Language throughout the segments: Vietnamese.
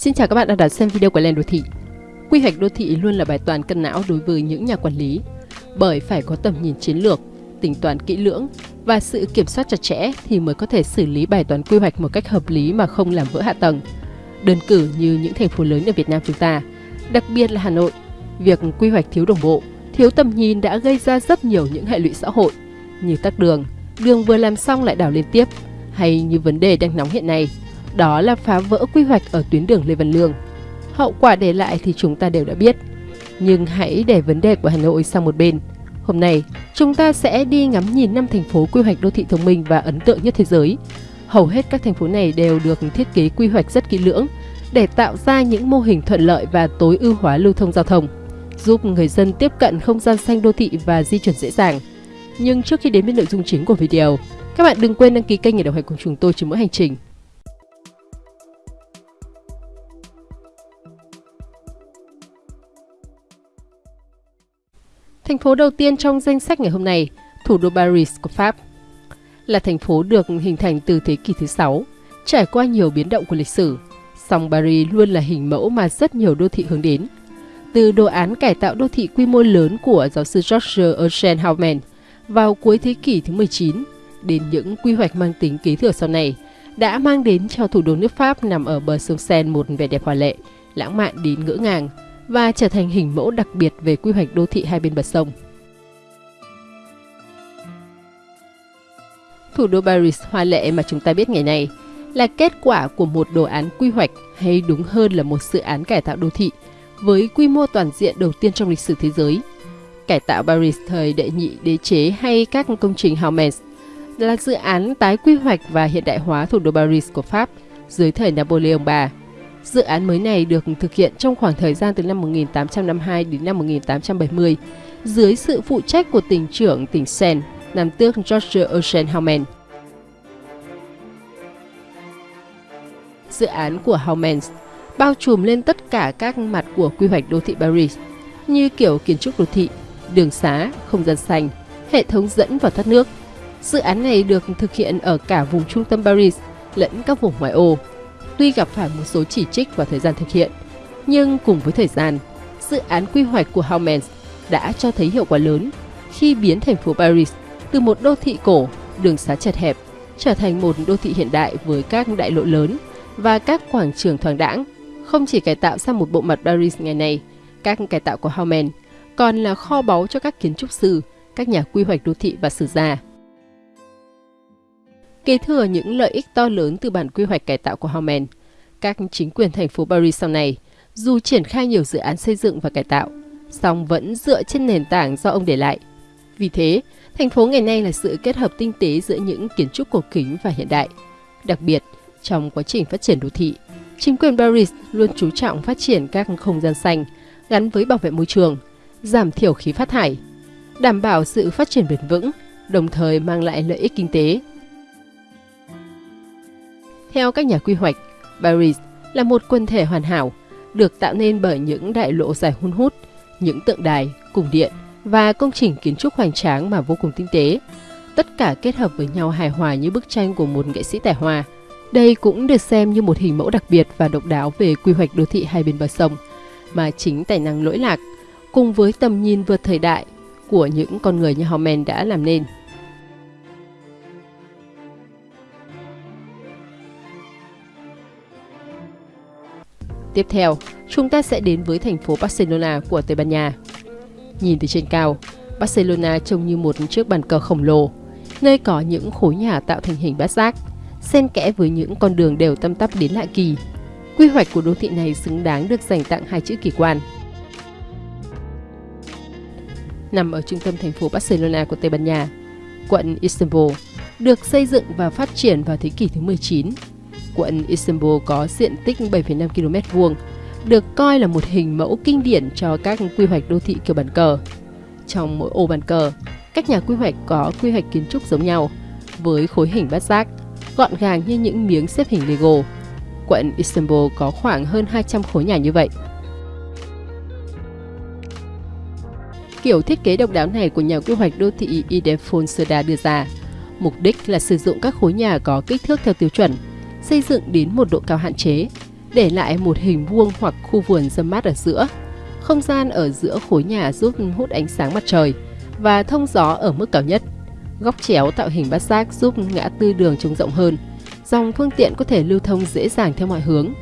Xin chào các bạn đã đã xem video của Lên Đô Thị. Quy hoạch đô thị luôn là bài toán cân não đối với những nhà quản lý, bởi phải có tầm nhìn chiến lược, tính toán kỹ lưỡng và sự kiểm soát chặt chẽ thì mới có thể xử lý bài toán quy hoạch một cách hợp lý mà không làm vỡ hạ tầng. Đơn cử như những thành phố lớn ở Việt Nam chúng ta, đặc biệt là Hà Nội, việc quy hoạch thiếu đồng bộ, thiếu tầm nhìn đã gây ra rất nhiều những hệ lụy xã hội như tắc đường, đường vừa làm xong lại đảo liên tiếp, hay như vấn đề đang nóng hiện nay đó là phá vỡ quy hoạch ở tuyến đường Lê Văn Lương. Hậu quả để lại thì chúng ta đều đã biết. Nhưng hãy để vấn đề của Hà Nội sang một bên. Hôm nay, chúng ta sẽ đi ngắm nhìn năm thành phố quy hoạch đô thị thông minh và ấn tượng nhất thế giới. Hầu hết các thành phố này đều được thiết kế quy hoạch rất kỹ lưỡng để tạo ra những mô hình thuận lợi và tối ưu hóa lưu thông giao thông, giúp người dân tiếp cận không gian xanh đô thị và di chuyển dễ dàng. Nhưng trước khi đến với nội dung chính của video, các bạn đừng quên đăng ký kênh để đồng hành cùng chúng tôi trên mỗi hành trình. Thành phố đầu tiên trong danh sách ngày hôm nay, thủ đô Paris của Pháp, là thành phố được hình thành từ thế kỷ thứ 6, trải qua nhiều biến động của lịch sử. Song Paris luôn là hình mẫu mà rất nhiều đô thị hướng đến. Từ đồ án cải tạo đô thị quy mô lớn của giáo sư George Eugène Hauman vào cuối thế kỷ thứ 19 đến những quy hoạch mang tính kế thừa sau này đã mang đến cho thủ đô nước Pháp nằm ở bờ sông Seine một vẻ đẹp hòa lệ, lãng mạn đến ngỡ ngàng và trở thành hình mẫu đặc biệt về quy hoạch đô thị hai bên bờ sông. Thủ đô Paris hoa lệ mà chúng ta biết ngày nay là kết quả của một đồ án quy hoạch hay đúng hơn là một dự án cải tạo đô thị với quy mô toàn diện đầu tiên trong lịch sử thế giới. Cải tạo Paris thời đệ nhị, đế chế hay các công trình Haumens là dự án tái quy hoạch và hiện đại hóa thủ đô Paris của Pháp dưới thời Napoleon III Dự án mới này được thực hiện trong khoảng thời gian từ năm 1852 đến năm 1870 dưới sự phụ trách của tỉnh trưởng tỉnh Sen, nam tước George Ocean Howman. Dự án của Howman bao trùm lên tất cả các mặt của quy hoạch đô thị Paris như kiểu kiến trúc đô thị, đường xá, không gian xanh, hệ thống dẫn và thoát nước. Dự án này được thực hiện ở cả vùng trung tâm Paris lẫn các vùng ngoại ô tuy gặp phải một số chỉ trích vào thời gian thực hiện. Nhưng cùng với thời gian, dự án quy hoạch của Haumens đã cho thấy hiệu quả lớn khi biến thành phố Paris từ một đô thị cổ, đường xá chật hẹp, trở thành một đô thị hiện đại với các đại lộ lớn và các quảng trường thoáng đãng. Không chỉ cải tạo sang một bộ mặt Paris ngày nay, các cải tạo của Hauman còn là kho báu cho các kiến trúc sư, các nhà quy hoạch đô thị và sử gia. Kế thừa những lợi ích to lớn từ bản quy hoạch cải tạo của Hauman, các chính quyền thành phố Paris sau này, dù triển khai nhiều dự án xây dựng và cải tạo, song vẫn dựa trên nền tảng do ông để lại. Vì thế, thành phố ngày nay là sự kết hợp tinh tế giữa những kiến trúc cổ kính và hiện đại. Đặc biệt, trong quá trình phát triển đô thị, chính quyền Paris luôn chú trọng phát triển các không gian xanh gắn với bảo vệ môi trường, giảm thiểu khí phát thải, đảm bảo sự phát triển bền vững, đồng thời mang lại lợi ích kinh tế theo các nhà quy hoạch, Paris là một quần thể hoàn hảo, được tạo nên bởi những đại lộ dài hun hút, những tượng đài, cung điện và công trình kiến trúc hoành tráng mà vô cùng tinh tế. Tất cả kết hợp với nhau hài hòa như bức tranh của một nghệ sĩ tài hoa. Đây cũng được xem như một hình mẫu đặc biệt và độc đáo về quy hoạch đô thị hai bên bờ sông, mà chính tài năng lỗi lạc cùng với tầm nhìn vượt thời đại của những con người như Hauman đã làm nên. Tiếp theo, chúng ta sẽ đến với thành phố Barcelona của Tây Ban Nha. Nhìn từ trên cao, Barcelona trông như một chiếc bàn cờ khổng lồ, nơi có những khối nhà tạo thành hình bát giác, xen kẽ với những con đường đều tăm tắp đến lạ kỳ. Quy hoạch của đô thị này xứng đáng được dành tặng hai chữ kỳ quan. Nằm ở trung tâm thành phố Barcelona của Tây Ban Nha, quận Istanbul được xây dựng và phát triển vào thế kỷ thứ 19 quận Istanbul có diện tích 7,5 km vuông, được coi là một hình mẫu kinh điển cho các quy hoạch đô thị kiểu bàn cờ. Trong mỗi ô bàn cờ, các nhà quy hoạch có quy hoạch kiến trúc giống nhau, với khối hình bát giác, gọn gàng như những miếng xếp hình Lego. Quận Istanbul có khoảng hơn 200 khối nhà như vậy. Kiểu thiết kế độc đáo này của nhà quy hoạch đô thị Idefon Serda đưa ra, mục đích là sử dụng các khối nhà có kích thước theo tiêu chuẩn, xây dựng đến một độ cao hạn chế, để lại một hình vuông hoặc khu vườn râm mát ở giữa. Không gian ở giữa khối nhà giúp hút ánh sáng mặt trời và thông gió ở mức cao nhất. Góc chéo tạo hình bát giác giúp ngã tư đường trông rộng hơn. Dòng phương tiện có thể lưu thông dễ dàng theo mọi hướng.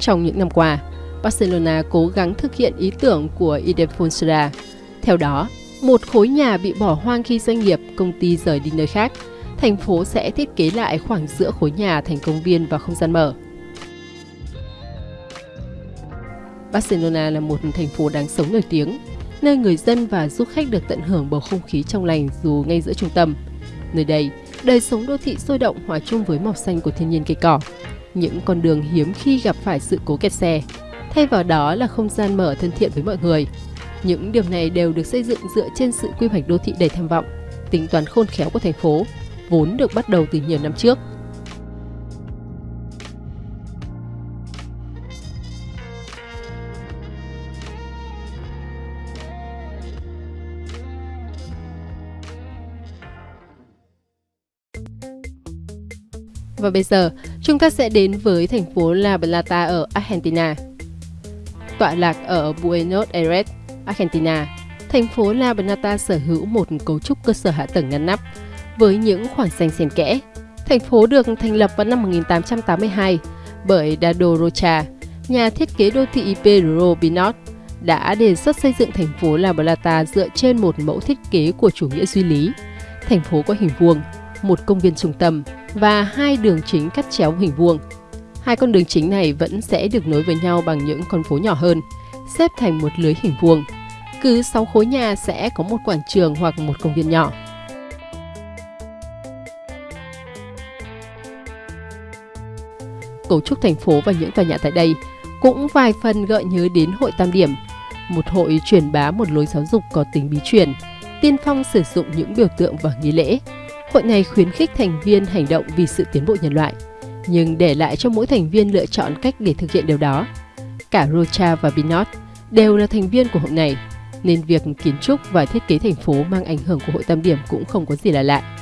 Trong những năm qua, Barcelona cố gắng thực hiện ý tưởng của Idefonsera. Theo đó, một khối nhà bị bỏ hoang khi doanh nghiệp, công ty rời đi nơi khác, thành phố sẽ thiết kế lại khoảng giữa khối nhà thành công viên và không gian mở. Barcelona là một thành phố đáng sống nổi tiếng, nơi người dân và du khách được tận hưởng bầu không khí trong lành dù ngay giữa trung tâm. Nơi đây, đời sống đô thị sôi động hòa chung với màu xanh của thiên nhiên cây cỏ. Những con đường hiếm khi gặp phải sự cố kẹt xe. Thay vào đó là không gian mở thân thiện với mọi người. Những điều này đều được xây dựng dựa trên sự quy hoạch đô thị đầy tham vọng, tính toán khôn khéo của thành phố, vốn được bắt đầu từ nhiều năm trước. Và bây giờ, chúng ta sẽ đến với thành phố La Plata ở Argentina. Tọa lạc ở Buenos Aires, Argentina, thành phố La Plata sở hữu một cấu trúc cơ sở hạ tầng ngăn nắp với những khoảng xanh xen kẽ. Thành phố được thành lập vào năm 1882 bởi Dado Rocha, nhà thiết kế đô thị Pedro Pinot, đã đề xuất xây dựng thành phố La Plata dựa trên một mẫu thiết kế của chủ nghĩa duy lý. Thành phố có hình vuông, một công viên trung tâm và hai đường chính cắt chéo hình vuông. Hai con đường chính này vẫn sẽ được nối với nhau bằng những con phố nhỏ hơn, xếp thành một lưới hình vuông. Cứ 6 khối nhà sẽ có một quảng trường hoặc một công viên nhỏ. Cấu trúc thành phố và những tòa nhà tại đây cũng vài phần gợi nhớ đến hội Tam Điểm, một hội truyền bá một lối giáo dục có tính bí truyền, tiên phong sử dụng những biểu tượng và nghi lễ, Hội này khuyến khích thành viên hành động vì sự tiến bộ nhân loại, nhưng để lại cho mỗi thành viên lựa chọn cách để thực hiện điều đó. Cả Rocha và Binot đều là thành viên của hội này, nên việc kiến trúc và thiết kế thành phố mang ảnh hưởng của hội tam điểm cũng không có gì là lạ.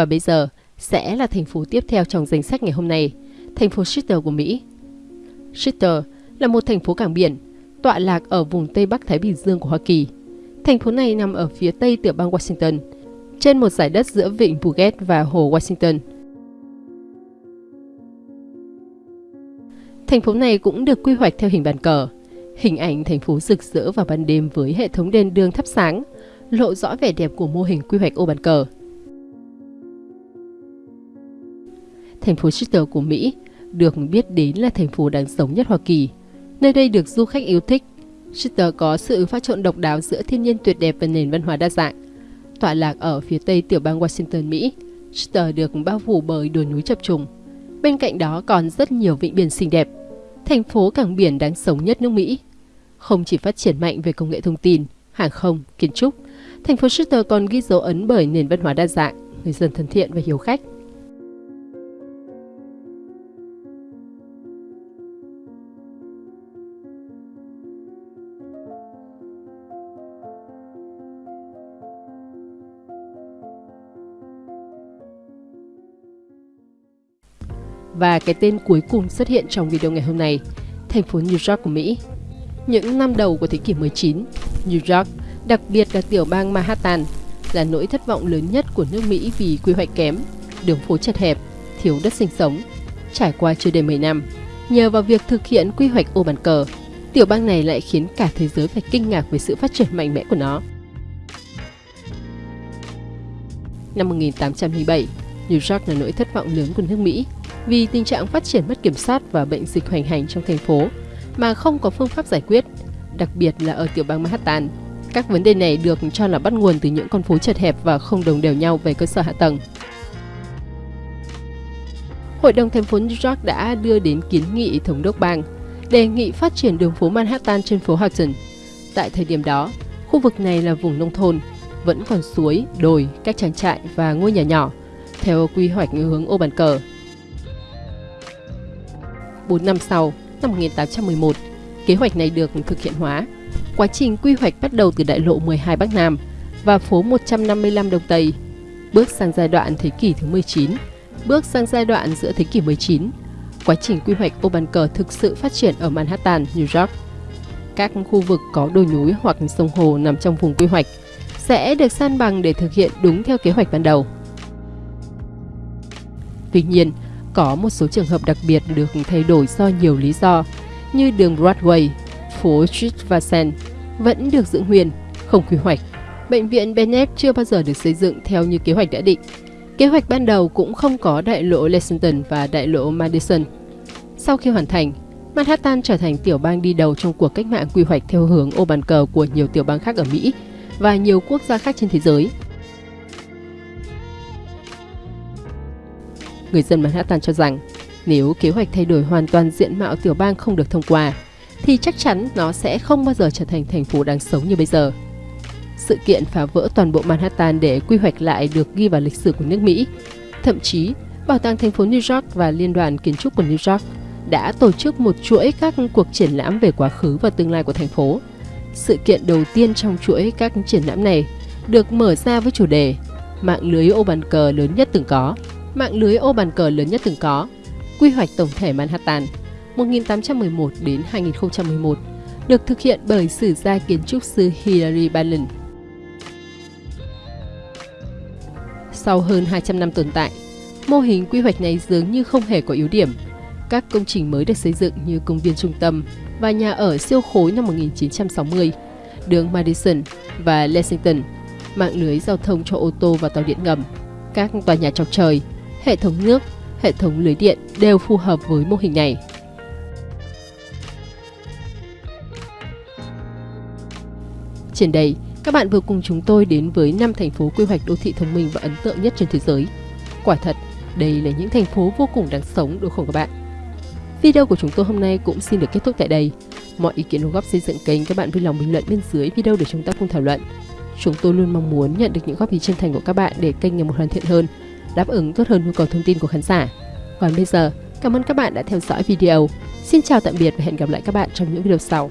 Và bây giờ sẽ là thành phố tiếp theo trong danh sách ngày hôm nay, thành phố Seattle của Mỹ. Seattle là một thành phố cảng biển, tọa lạc ở vùng Tây Bắc Thái Bình Dương của Hoa Kỳ. Thành phố này nằm ở phía tây tiểu bang Washington, trên một giải đất giữa vịnh Puget và hồ Washington. Thành phố này cũng được quy hoạch theo hình bàn cờ. Hình ảnh thành phố rực rỡ vào ban đêm với hệ thống đèn đường thắp sáng, lộ rõ vẻ đẹp của mô hình quy hoạch ô bàn cờ. Thành phố Seattle của Mỹ, được biết đến là thành phố đáng sống nhất Hoa Kỳ. Nơi đây được du khách yêu thích. Seattle có sự pha trộn độc đáo giữa thiên nhiên tuyệt đẹp và nền văn hóa đa dạng. Tọa lạc ở phía tây tiểu bang Washington, Mỹ, Seattle được bao phủ bởi đồi núi chập trùng. Bên cạnh đó còn rất nhiều vịnh biển xinh đẹp. Thành phố cảng biển đáng sống nhất nước Mỹ. Không chỉ phát triển mạnh về công nghệ thông tin, hàng không, kiến trúc, thành phố Seattle còn ghi dấu ấn bởi nền văn hóa đa dạng, người dân thân thiện và hiếu khách. Và cái tên cuối cùng xuất hiện trong video ngày hôm nay, thành phố New York của Mỹ. Những năm đầu của thế kỷ 19, New York, đặc biệt là tiểu bang Manhattan, là nỗi thất vọng lớn nhất của nước Mỹ vì quy hoạch kém, đường phố chật hẹp, thiếu đất sinh sống. Trải qua chưa đầy 10 năm, nhờ vào việc thực hiện quy hoạch ô bàn cờ, tiểu bang này lại khiến cả thế giới phải kinh ngạc về sự phát triển mạnh mẽ của nó. Năm 1807, New York là nỗi thất vọng lớn của nước Mỹ vì tình trạng phát triển mất kiểm soát và bệnh dịch hoành hành trong thành phố mà không có phương pháp giải quyết, đặc biệt là ở tiểu bang Manhattan. Các vấn đề này được cho là bắt nguồn từ những con phố chật hẹp và không đồng đều nhau về cơ sở hạ tầng. Hội đồng thành phố New York đã đưa đến kiến nghị thống đốc bang đề nghị phát triển đường phố Manhattan trên phố Hudson. Tại thời điểm đó, khu vực này là vùng nông thôn, vẫn còn suối, đồi, các trang trại và ngôi nhà nhỏ, theo quy hoạch hướng ô bàn cờ 4 năm sau, năm 1811, kế hoạch này được thực hiện hóa. Quá trình quy hoạch bắt đầu từ đại lộ 12 Bắc Nam và phố 155 Đông Tây, bước sang giai đoạn thế kỷ thứ 19, bước sang giai đoạn giữa thế kỷ 19. Quá trình quy hoạch ô bàn cờ thực sự phát triển ở Manhattan, New York. Các khu vực có đồi núi hoặc sông hồ nằm trong vùng quy hoạch sẽ được san bằng để thực hiện đúng theo kế hoạch ban đầu. Tuy nhiên, có một số trường hợp đặc biệt được thay đổi do nhiều lý do, như đường Broadway, phố Street và Sen vẫn được giữ nguyên, không quy hoạch. Bệnh viện Bennett chưa bao giờ được xây dựng theo như kế hoạch đã định. Kế hoạch ban đầu cũng không có đại lộ Lexington và đại lộ Madison. Sau khi hoàn thành, Manhattan trở thành tiểu bang đi đầu trong cuộc cách mạng quy hoạch theo hướng ô bàn cờ của nhiều tiểu bang khác ở Mỹ và nhiều quốc gia khác trên thế giới. Người dân Manhattan cho rằng nếu kế hoạch thay đổi hoàn toàn diện mạo tiểu bang không được thông qua, thì chắc chắn nó sẽ không bao giờ trở thành thành phố đáng sống như bây giờ. Sự kiện phá vỡ toàn bộ Manhattan để quy hoạch lại được ghi vào lịch sử của nước Mỹ. Thậm chí, Bảo tàng thành phố New York và Liên đoàn Kiến trúc của New York đã tổ chức một chuỗi các cuộc triển lãm về quá khứ và tương lai của thành phố. Sự kiện đầu tiên trong chuỗi các triển lãm này được mở ra với chủ đề Mạng lưới ô bàn cờ lớn nhất từng có. Mạng lưới ô bàn cờ lớn nhất từng có. Quy hoạch tổng thể Manhattan 1811 đến 2011 được thực hiện bởi sử gia kiến trúc sư Hilary ballin Sau hơn 200 năm tồn tại, mô hình quy hoạch này dường như không hề có yếu điểm. Các công trình mới được xây dựng như công viên trung tâm và nhà ở siêu khối năm 1960, đường Madison và Lexington, mạng lưới giao thông cho ô tô và tàu điện ngầm, các tòa nhà chọc trời, hệ thống nước, hệ thống lưới điện đều phù hợp với mô hình này. Trên đây, các bạn vừa cùng chúng tôi đến với 5 thành phố quy hoạch đô thị thông minh và ấn tượng nhất trên thế giới. Quả thật, đây là những thành phố vô cùng đáng sống đúng không các bạn? Video của chúng tôi hôm nay cũng xin được kết thúc tại đây. Mọi ý kiến đóng góp xây dựng kênh các bạn vui lòng bình luận bên dưới video để chúng ta cùng thảo luận. Chúng tôi luôn mong muốn nhận được những góp ý chân thành của các bạn để kênh ngày một hoàn thiện hơn, đáp ứng tốt hơn nhu cầu thông tin của khán giả. Còn bây giờ, cảm ơn các bạn đã theo dõi video. Xin chào tạm biệt và hẹn gặp lại các bạn trong những video sau.